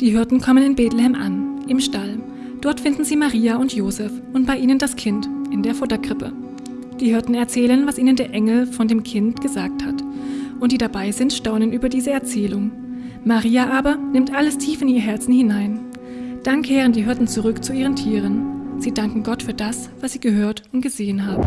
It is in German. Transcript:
Die Hirten kommen in Bethlehem an, im Stall. Dort finden sie Maria und Josef und bei ihnen das Kind in der Futterkrippe. Die Hirten erzählen, was ihnen der Engel von dem Kind gesagt hat. Und die dabei sind, staunen über diese Erzählung. Maria aber nimmt alles tief in ihr Herzen hinein. Dann kehren die Hirten zurück zu ihren Tieren. Sie danken Gott für das, was sie gehört und gesehen haben.